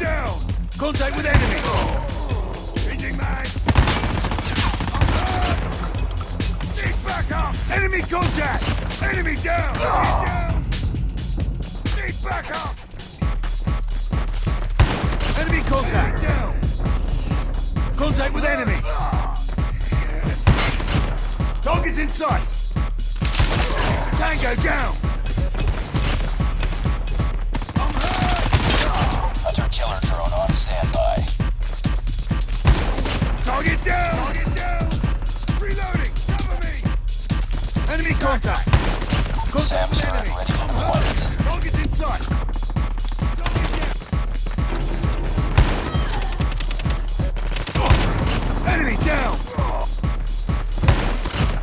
down! Contact with enemy! Changing mag! Dig back up! Enemy contact! Enemy down! Enemy down! Dig back up! Enemy contact! down! Contact with enemy! Target's in sight! Tango down! Killer drone on standby. Target down! Target down! Reloading! Cover me! Enemy contact! Contact Sam with turret enemy! ready for deployment. Target's in sight! Target down! Enemy down!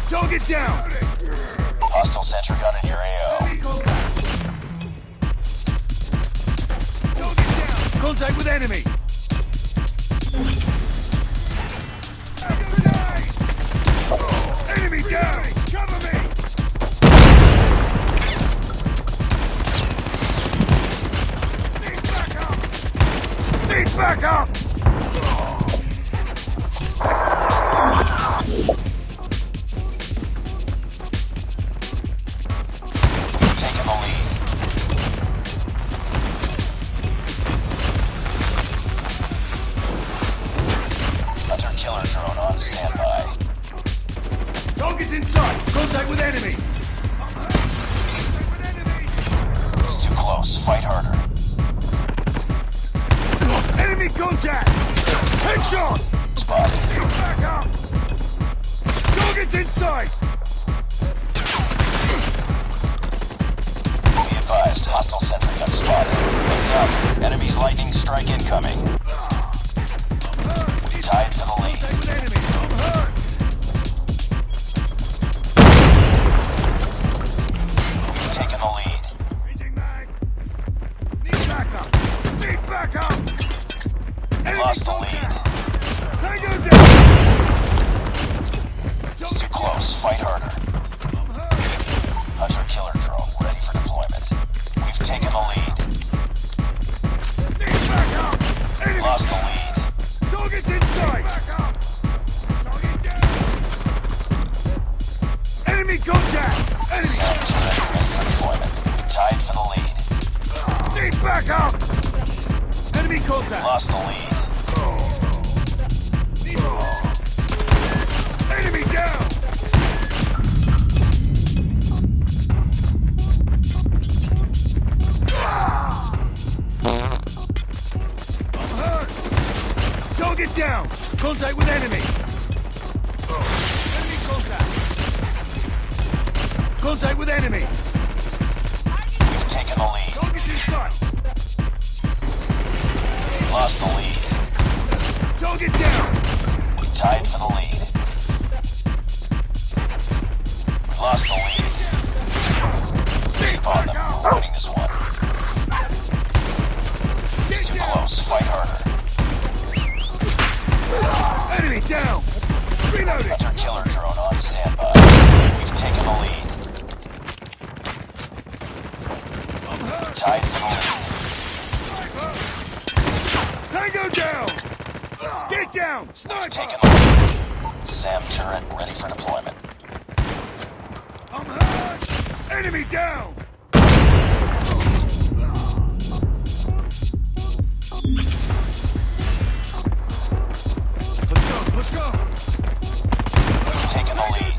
Target down! Drone on standby. Target's in sight! Contact with enemy! It's too close. Fight harder. Enemy contact! Headshot! Spotted. Need backup! Target's in sight! Be advised. Hostile sentry gun spotted. Heads up. Enemy's lightning strike incoming. We tied for the Need backup! Enemy Lost the contact! lead. Tango down! It's too close. Fight harder. Hunter killer drone ready for deployment. We've taken the lead. Need backup! Enemy Lost the lead. Target's in sight! Backup! Target down! Enemy contact! Enemy! Turret ready for deployment. Tied for the lead. Need backup! Enemy contact! Lost the lead. Enemy down! I'm hurt! Target down! Contact with enemy! Enemy contact! Contact with enemy! Lost the lead. Target down! We tied for the lead. We lost the lead. Keep on them. We're winning this one. It's too close. Fight harder. Enemy down! Reloading! Hunter killer drone on standby. We've taken the lead. I'm! Tied for the lead. Tango down! Get down! Sniper! taken the lead. Sam turret ready for deployment. I'm hurt! Enemy down! Let's go, let's go! We've taken the lead.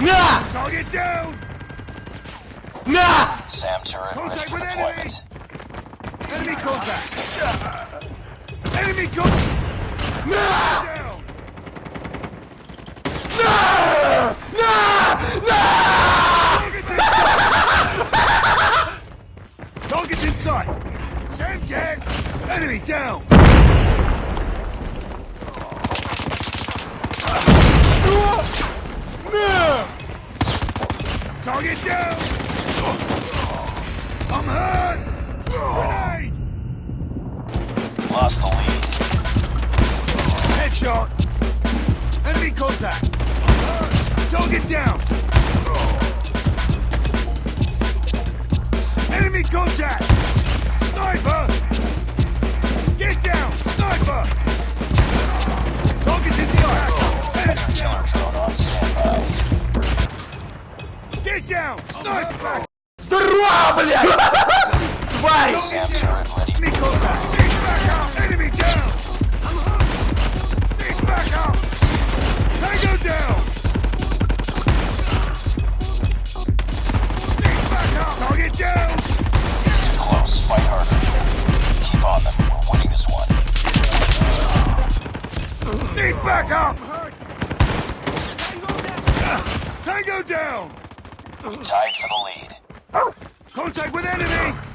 Nah! Target down! Nah! Sam turret contact ready deployment. Enemy, enemy contact! Nah. Enemy contact! Nah! Nah! Target's inside! Sam dead! Enemy down! Target down! I'm hurt! Grenade! Lost the lead. Headshot! Enemy contact! Target down! Enemy contact! Sam turret ready. Enemy contact! Dig back up! Enemy down! Dig back up! Tango down! Dig back up! Target down! It's too close. Fight harder. Keep on them. We're winning this one. Back up! Tango down! Tied for the lead. Contact with enemy!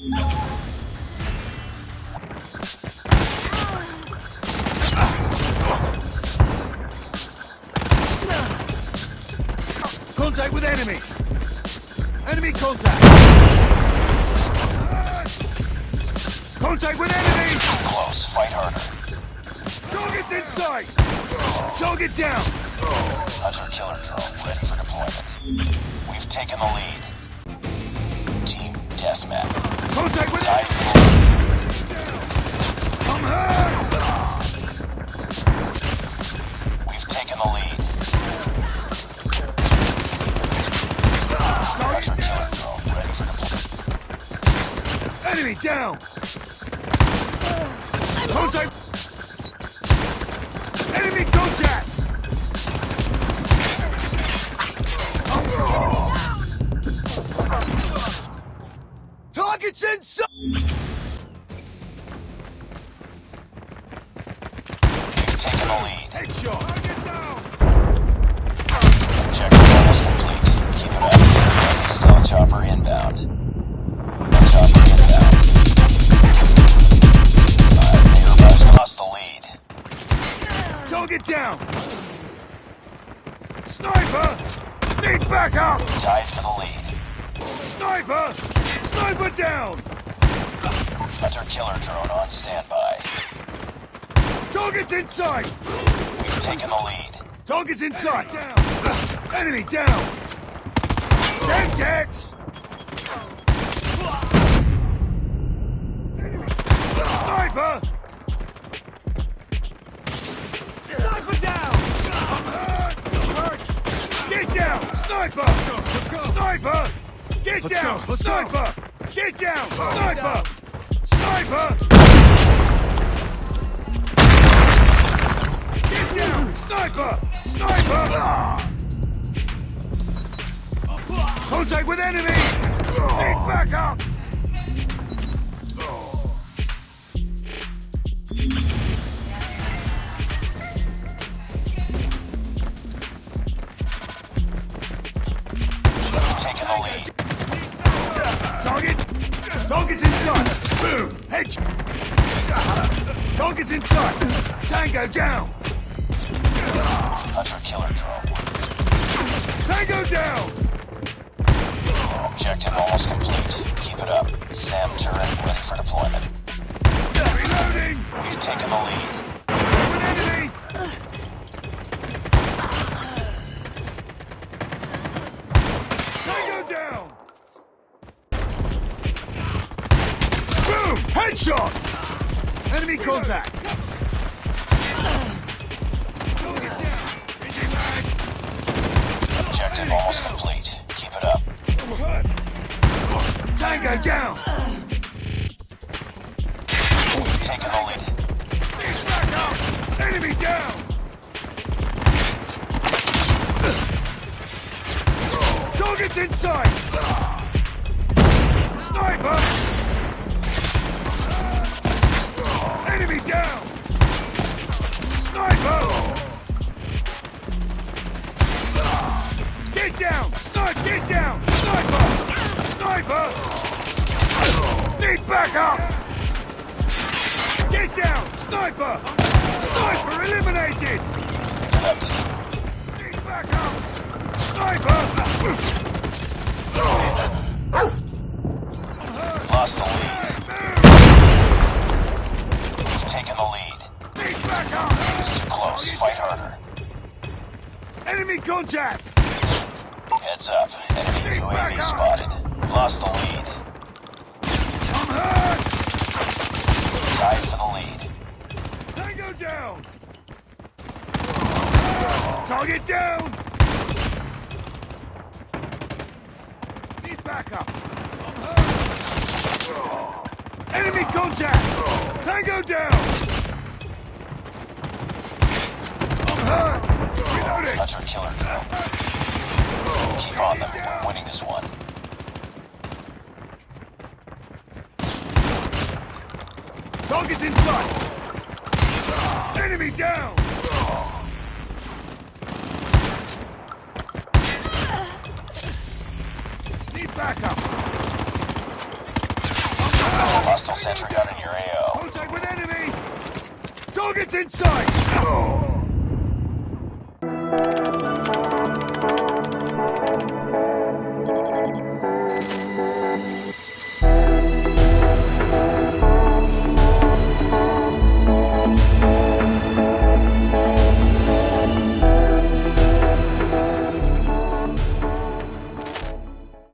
Contact with enemy! Enemy contact! Contact with enemy! Too close. Fight harder. Target's in sight! Target down! Hunter killer drone ready for deployment. We've taken the lead. Team deathmatch. Contact with Tied enemy! for the lead. I'm hurt! We've taken the lead. Target down! killer drone ready for deployment. Enemy down! Contact! Down! Sniper! Need backup! Tied for the lead. Sniper! Sniper down! Hunter killer drone on standby. Target's inside! We've taken the lead. Target's inside! Down. Enemy down! Semtex! Sniper! Down! I'm hurt! I'm hurt! Get down! Sniper! Sniper! Get down! Sniper! Get down! Sniper! Sniper! Get down! Sniper! Sniper! Contact with enemy! Backup! We've Target! Target's inside! Boom! Head! Target's inside! Tango down! Hunter killer drone. Tango down! Objective almost complete. Keep it up. Sam turret ready for deployment. Reloading! We've taken the lead. With enemy! Headshot! Enemy contact! Target down! Engine mag! Objective almost complete. Keep it up. Tango down! We've taken the lead. He's back up! Enemy down! Target's inside! Sniper! Enemy down! Sniper! Get down! Sniper! Get down! Sniper! Sniper! Need backup! Get down! Sniper! Sniper eliminated! Need backup! Sniper! Enemy contact! Heads up. Enemy Keep UAV spotted. Lost the lead. I'm hurt! Tied for the lead. Tango down! Target down! Need backup! I'm hurt! Enemy contact! Tango down! I'm hurt! Reloading! Hunter killer drill. Keep on them. We're winning this one. Target's in sight! Enemy down! Need backup! Hostile sentry gun in your AO. Contact with enemy! Target's in sight! Thank you.